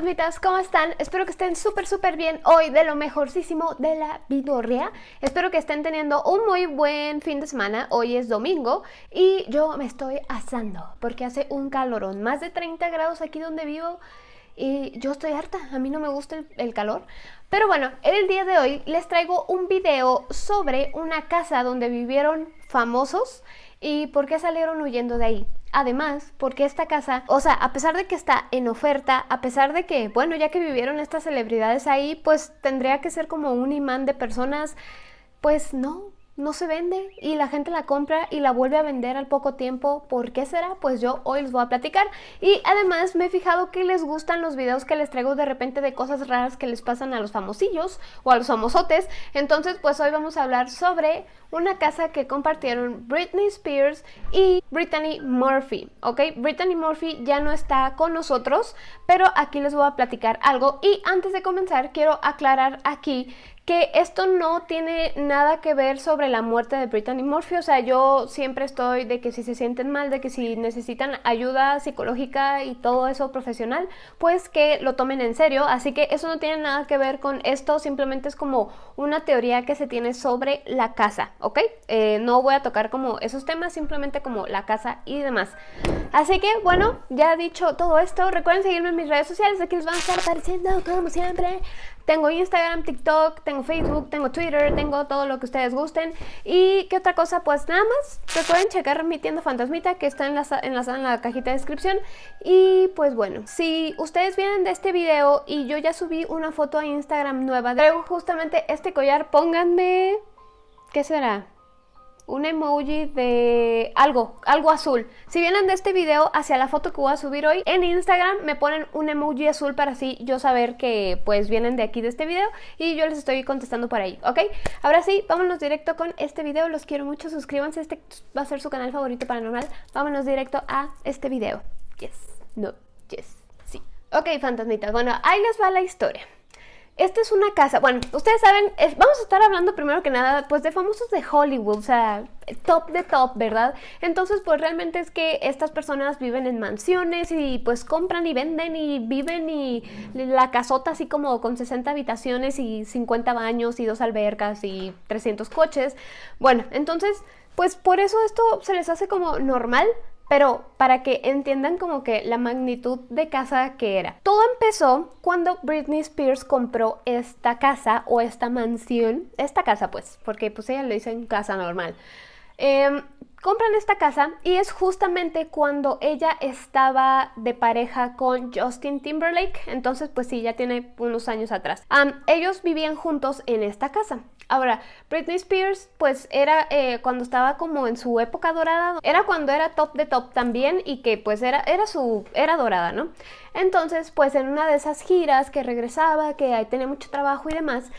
fantasmitas, ¿cómo están? Espero que estén súper súper bien hoy de lo mejorcísimo de la vidorria. Espero que estén teniendo un muy buen fin de semana. Hoy es domingo y yo me estoy asando porque hace un calorón, más de 30 grados aquí donde vivo y yo estoy harta, a mí no me gusta el, el, calor. Pero bueno, el día de hoy les traigo un video sobre una casa donde vivieron famosos y por qué salieron huyendo de ahí. Además, porque esta casa, o sea, a pesar de que está en oferta, a pesar de que, bueno, ya que vivieron estas celebridades ahí, pues tendría que ser como un imán de personas, pues no, no se vende y la gente la compra y la vuelve a vender al poco tiempo. ¿Por qué será? Pues yo hoy les voy a platicar. Y además me he fijado que les gustan los videos que les traigo de repente de cosas raras que les pasan a los famosillos o a los famosotes. Entonces pues hoy vamos a hablar sobre una casa que compartieron Britney Spears y Brittany Murphy, ¿ok? Brittany Murphy ya no está con nosotros, pero aquí les voy a platicar algo. Y antes de comenzar quiero aclarar aquí que esto no tiene nada que ver sobre la muerte de Brittany Murphy, o sea, yo siempre estoy de que si se sienten mal, de que si necesitan ayuda psicológica y todo eso profesional, pues que lo tomen en serio, así que eso no tiene nada que ver con esto, simplemente es como una teoría que se tiene sobre la casa, ¿ok? Eh, no voy a tocar como esos temas, simplemente como la casa y demás. Así que, bueno, ya dicho todo esto, recuerden seguirme en mis redes sociales, aquí les van a estar apareciendo como siempre. Tengo Instagram, TikTok, tengo Facebook, tengo Twitter, tengo todo lo que ustedes gusten. ¿Y qué otra cosa? Pues nada más, recuerden checar mi tienda fantasmita que está enlazada, en la cajita de descripción. Y pues bueno, si ustedes vienen de este video y yo ya subí una foto a Instagram nueva, traigo justamente este collar, pónganme... ¿Qué será? Un emoji de algo, algo azul. Si vienen de este video hacia la foto que voy a subir hoy en Instagram, me ponen un emoji azul para así yo saber que pues vienen de aquí de este video y yo les estoy contestando por ahí, ¿ok? Ahora sí, vámonos directo con este video, los quiero mucho, suscríbanse, este va a ser su canal favorito paranormal. Vámonos directo a este video. Yes, no, yes, sí. Ok, fantasmitas, bueno, ahí les va la historia. Esta es una casa, bueno, ustedes saben, vamos a estar hablando primero que nada, pues de famosos de Hollywood, o sea, top de top, ¿verdad? Entonces, pues realmente es que estas personas viven en mansiones y pues compran y venden y viven y la casota así como con 60 habitaciones y 50 baños y dos albercas y 300 coches. Bueno, entonces, pues por eso esto se les hace como normal, pero para que entiendan como que la magnitud de casa que era. Todo empezó cuando Britney Spears compró esta casa o esta mansión, esta casa pues, porque pues ella le dicen casa normal. Eh, compran esta casa y es justamente cuando ella estaba de pareja con Justin Timberlake, entonces pues sí, ya tiene unos años atrás. Ellos vivían juntos en esta casa. Ahora, Britney Spears, pues era eh, cuando estaba como en su época dorada, era cuando era top de top también y que pues era, era su, era dorada, ¿no? Entonces, pues en una de esas giras que regresaba, que ahí tenía mucho trabajo y demás,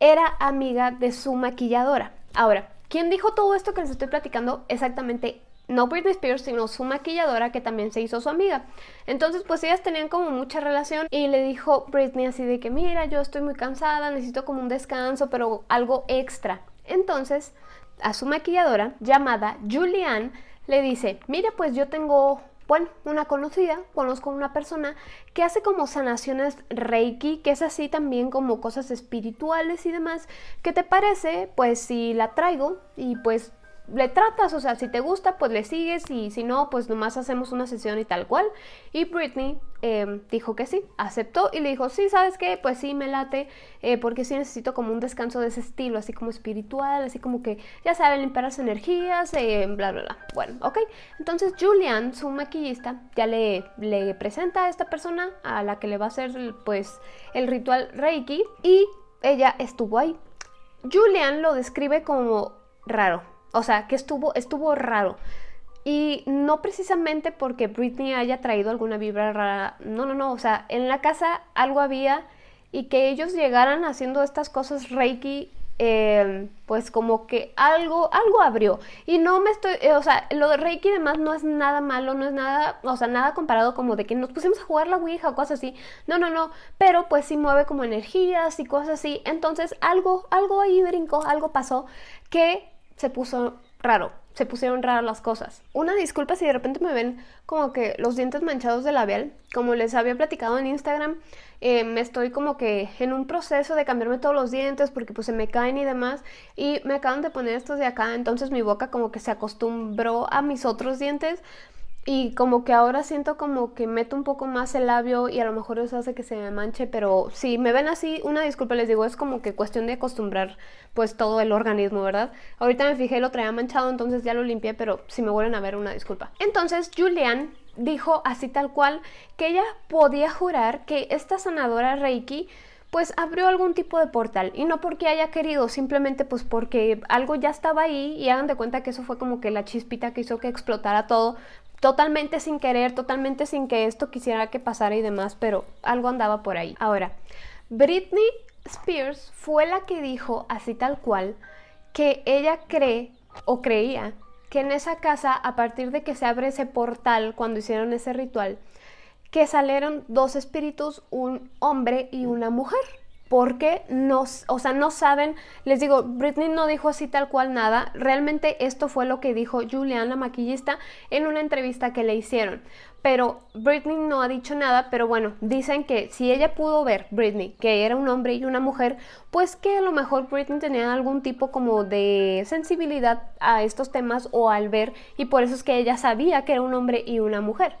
era amiga de su maquilladora. Ahora, ¿quién dijo todo esto que les estoy platicando? Exactamente no Britney Spears, sino su maquilladora que también se hizo su amiga. Entonces pues ellas tenían como mucha relación y le dijo Britney así de que mira, yo estoy muy cansada, necesito como un descanso, pero algo extra. Entonces a su maquilladora llamada Julianne le dice, mira pues yo tengo bueno, una conocida, conozco una persona que hace como sanaciones Reiki, que es así también como cosas espirituales y demás. ¿Qué te parece? Pues si la traigo y pues le tratas, o sea, si te gusta, pues le sigues y si no, pues nomás hacemos una sesión y tal cual. Y Britney em, dijo que sí, aceptó y le dijo, sí, ¿sabes qué? Pues sí, me late, eh, porque sí necesito como un descanso de ese estilo, así como espiritual, así como que, ya saben, limpiar las energías, eh, bla, bla, bla. Bueno, ok. Entonces Julian, su maquillista, ya le, le presenta a esta persona a la que le va a hacer, pues, el ritual Reiki y ella estuvo ahí. Julian lo describe como raro, o sea, que estuvo, estuvo raro. Y no precisamente porque Britney haya traído alguna vibra rara. No, no, no. O sea, en la casa algo había y que ellos llegaran haciendo estas cosas Reiki, eh, pues como que algo, algo abrió. Y no me estoy, eh, o sea, lo de Reiki y demás no es nada malo, no es nada, o sea, nada comparado como de que nos pusimos a jugar la Ouija o cosas así. No, no, no. Pero pues sí mueve como energías y cosas así. Entonces algo, algo ahí brincó, algo pasó que se puso raro se pusieron raras las cosas. Una disculpa si de repente me ven como que los dientes manchados de labial. Como les había platicado en Instagram, eh, me estoy como que en un proceso de cambiarme todos los dientes porque pues se me caen y demás. Y me acaban de poner estos de acá, entonces mi boca como que se acostumbró a mis otros dientes. Y como que ahora siento como que meto un poco más el labio y a lo mejor eso hace que se me manche, pero si me ven así, una disculpa les digo, es como que cuestión de acostumbrar pues todo el organismo, ¿verdad? Ahorita me fijé, lo traía manchado, entonces ya lo limpié, pero si me vuelven a ver, una disculpa. Entonces Julian dijo así tal cual que ella podía jurar que esta sanadora Reiki pues abrió algún tipo de portal y no porque haya querido, simplemente pues porque algo ya estaba ahí y hagan de cuenta que eso fue como que la chispita que hizo que explotara todo, totalmente sin querer, totalmente sin que esto quisiera que pasara y demás, pero algo andaba por ahí. Ahora, Britney Spears fue la que dijo así tal cual que ella cree o creía que en esa casa, a partir de que se abre ese portal cuando hicieron ese ritual, que salieron dos espíritus, un hombre y una mujer. Porque no, o sea, no saben, les digo, Britney no dijo así tal cual nada, realmente esto fue lo que dijo Julian, la maquillista, en una entrevista que le hicieron. Pero Britney no ha dicho nada, pero bueno, dicen que si ella pudo ver, Britney, que era un hombre y una mujer, pues que a lo mejor Britney tenía algún tipo como de sensibilidad a estos temas o al ver, y por eso es que ella sabía que era un hombre y una mujer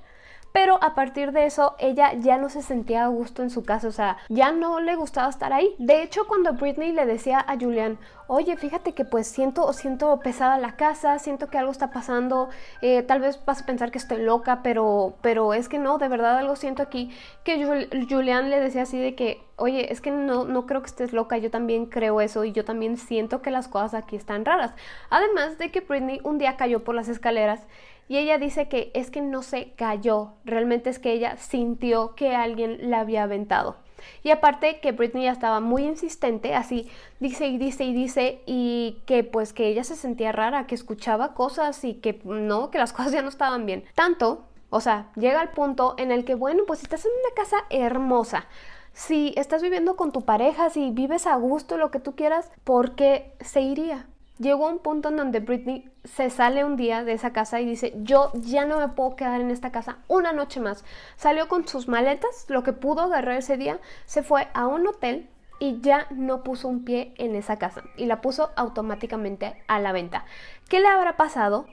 pero a partir de eso ella ya no se sentía a gusto en su casa, o sea, ya no le gustaba estar ahí. De hecho, cuando Britney le decía a Julian, oye, fíjate que pues siento, siento pesada la casa, siento que algo está pasando, eh, tal vez vas a pensar que estoy loca, pero, pero es que no, de verdad algo siento aquí, que Julian le decía así de que, oye, es que no, no creo que estés loca, yo también creo eso y yo también siento que las cosas aquí están raras. Además de que Britney un día cayó por las escaleras y ella dice que es que no se cayó, realmente es que ella sintió que alguien la había aventado. Y aparte que Britney ya estaba muy insistente, así dice y dice y dice, y que pues que ella se sentía rara, que escuchaba cosas y que no, que las cosas ya no estaban bien. Tanto, o sea, llega al punto en el que, bueno, pues estás en una casa hermosa, si estás viviendo con tu pareja, si vives a gusto, lo que tú quieras, ¿por qué se iría? Llegó un punto en donde Britney se sale un día de esa casa y dice, yo ya no me puedo quedar en esta casa una noche más. Salió con sus maletas, lo que pudo agarrar ese día, se fue a un hotel y ya no puso un pie en esa casa y la puso automáticamente a la venta. ¿Qué le habrá pasado?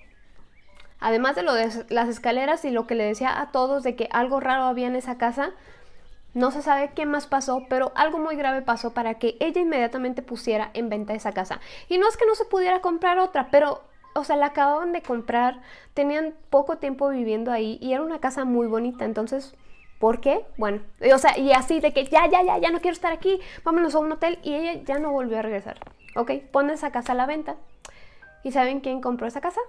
Además de lo de las escaleras y lo que le decía a todos de que algo raro había en esa casa, no se sabe qué más pasó, pero algo muy grave pasó para que ella inmediatamente pusiera en venta esa casa. Y no es que no se pudiera comprar otra, pero, o sea, la acababan de comprar, tenían poco tiempo viviendo ahí y era una casa muy bonita, entonces... ¿Por qué? Bueno, o sea, y así de que ya, ya, ya, ya no quiero estar aquí, vámonos a un hotel y ella ya no volvió a regresar. Ok, pone esa casa a la venta. ¿Y saben quién compró esa casa?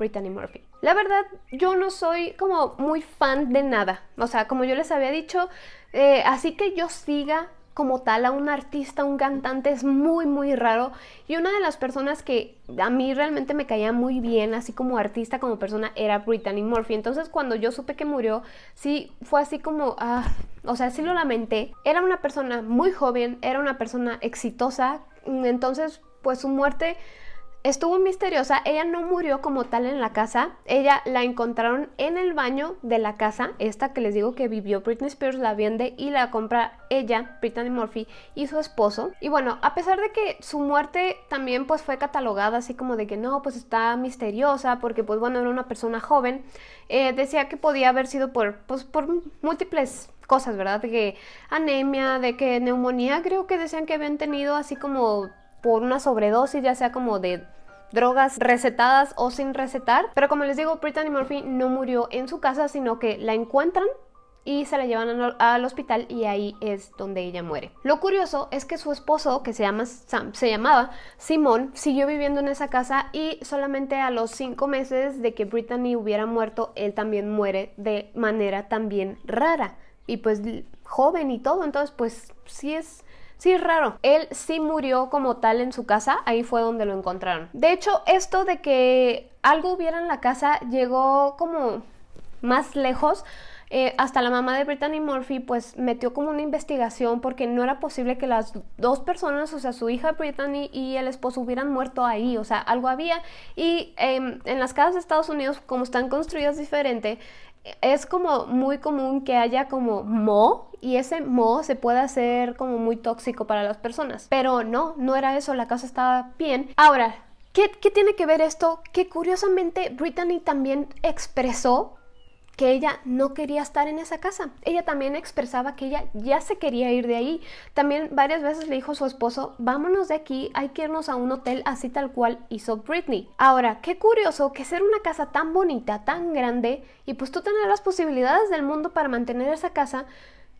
Brittany Murphy. La verdad, yo no soy como muy fan de nada. O sea, como yo les había dicho, eh, así que yo siga como tal a un artista, un cantante, es muy, muy raro. Y una de las personas que a mí realmente me caía muy bien, así como artista, como persona, era Brittany Murphy. Entonces cuando yo supe que murió, sí fue así como, ah, o sea, sí lo lamenté. Era una persona muy joven, era una persona exitosa. Entonces, pues su muerte estuvo misteriosa. Ella no murió como tal en la casa. Ella la encontraron en el baño de la casa. Esta que les digo que vivió Britney Spears la vende y la compra ella, Brittany Murphy, y su esposo. Y bueno, a pesar de que su muerte también pues fue catalogada así como de que no, pues está misteriosa porque pues bueno, era una persona joven. Eh, decía que podía haber sido por, pues, por múltiples cosas, ¿verdad? De que anemia, de que neumonía, creo que decían que habían tenido así como por una sobredosis, ya sea como de drogas recetadas o sin recetar. Pero como les digo, Brittany Murphy no murió en su casa, sino que la encuentran y se la llevan al hospital y ahí es donde ella muere. Lo curioso es que su esposo, que se, llama se llamaba Simón, siguió viviendo en esa casa y solamente a los cinco meses de que Brittany hubiera muerto, él también muere de manera también rara y pues joven y todo, entonces pues sí es Sí, raro. Él sí murió como tal en su casa, ahí fue donde lo encontraron. De hecho, esto de que algo hubiera en la casa llegó como más lejos eh, hasta la mamá de Brittany Murphy pues metió como una investigación porque no era posible que las dos personas, o sea, su hija Brittany y el esposo hubieran muerto ahí, o sea, algo había. Y em, en las casas de Estados Unidos, como están construidas diferente, es como muy común que haya como mo y ese mo se puede hacer como muy tóxico para las personas. Pero no, no era eso, la casa estaba bien. Ahora, ¿qué, tiene que ver esto? Que curiosamente Brittany también expresó que ella no quería estar en esa casa. Ella también expresaba que ella ya se quería ir de ahí. También varias veces le dijo a su esposo, vámonos de aquí, hay que irnos a un hotel así tal cual hizo Britney. Ahora, qué curioso que ser una casa tan bonita, tan grande, y pues tú tener las posibilidades del mundo para mantener esa casa,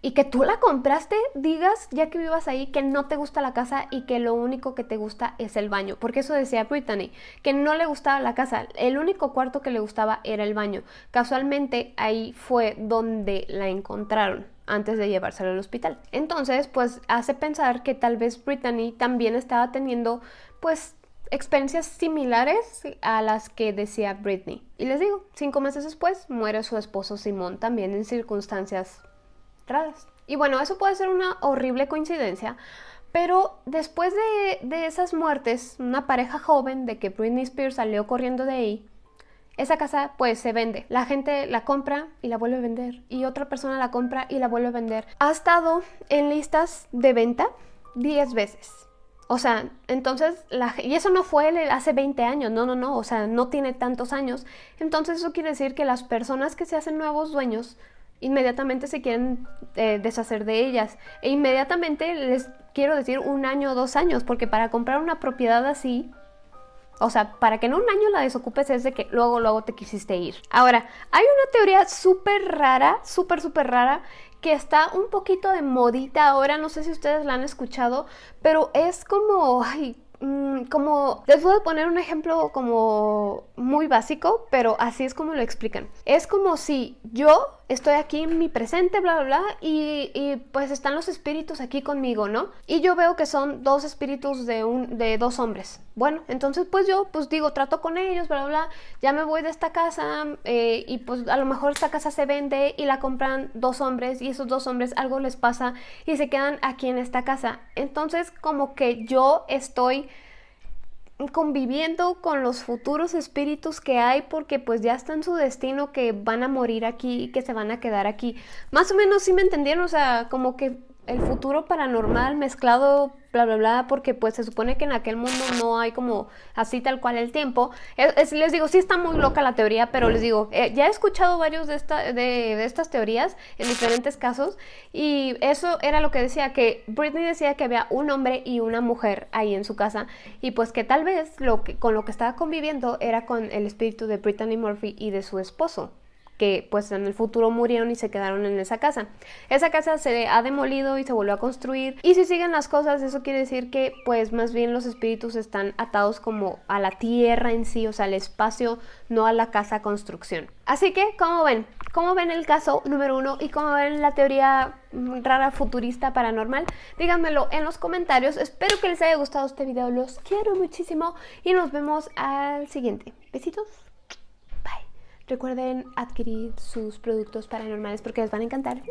y que tú la compraste, digas, ya que vivas ahí, que no te gusta la casa y que lo único que te gusta es el baño. Porque eso decía Brittany, que no le gustaba la casa, el único cuarto que le gustaba era el baño. Casualmente ahí fue donde la encontraron antes de llevársela al hospital. Entonces, pues hace pensar que tal vez Brittany también estaba teniendo, pues, experiencias similares a las que decía Britney. Y les digo, cinco meses después muere su esposo Simón también en circunstancias y bueno, eso puede ser una horrible coincidencia, pero después de, esas muertes, una pareja joven de que Britney Spears salió corriendo de ahí, esa casa pues se vende. La gente la compra y la vuelve a vender. Y otra persona la compra y la vuelve a vender. Ha estado en listas de venta 10 veces. O sea, entonces, y eso no fue hace 20 años, no, no, no, o sea, no tiene tantos años. Entonces eso quiere decir que las personas que se hacen nuevos dueños inmediatamente se quieren eh, deshacer de ellas. E inmediatamente les quiero decir un año o dos años, porque para comprar una propiedad así, o sea, para que en un año la desocupes es de que luego, luego te quisiste ir. Ahora, hay una teoría súper rara, súper, súper rara, que está un poquito de modita ahora, no sé si ustedes la han escuchado, pero es como, Mm, como les voy a poner un ejemplo como muy básico, pero así es como lo explican. Es como si yo estoy aquí en mi presente, bla, bla, bla, y, y, pues están los espíritus aquí conmigo, ¿no? Y yo veo que son dos espíritus de, un, de dos hombres. Bueno, entonces pues yo pues digo, trato con ellos, bla, bla, bla, ya me voy de esta casa eh, y pues a lo mejor esta casa se vende y la compran dos hombres y esos dos hombres algo les pasa y se quedan aquí en esta casa. Entonces como que yo estoy conviviendo con los futuros espíritus que hay porque pues ya está en su destino que van a morir aquí y que se van a quedar aquí. Más o menos sí me entendieron, o sea, como que el futuro paranormal mezclado, bla, bla, bla, porque pues se supone que en aquel mundo no hay como así tal cual el tiempo. les digo, sí está muy loca la teoría, pero les digo, eh, ya he escuchado varios de, esta, de, estas teorías en diferentes casos y eso era lo que decía, que Britney decía que había un hombre y una mujer ahí en su casa y pues que tal vez lo que, con lo que estaba conviviendo era con el espíritu de Brittany Murphy y de su esposo que pues en el futuro murieron y se quedaron en esa casa. Esa casa se ha demolido y se volvió a construir y si siguen las cosas eso quiere decir que pues más bien los espíritus están atados como a la tierra en sí, o sea al espacio, no a la casa construcción. Así que, ¿cómo ven? ¿Cómo ven el caso número uno y cómo ven la teoría rara futurista paranormal? Díganmelo en los comentarios. Espero que les haya gustado este video. Los quiero muchísimo y nos vemos al siguiente. Besitos. Recuerden adquirir sus productos paranormales porque les van a encantar.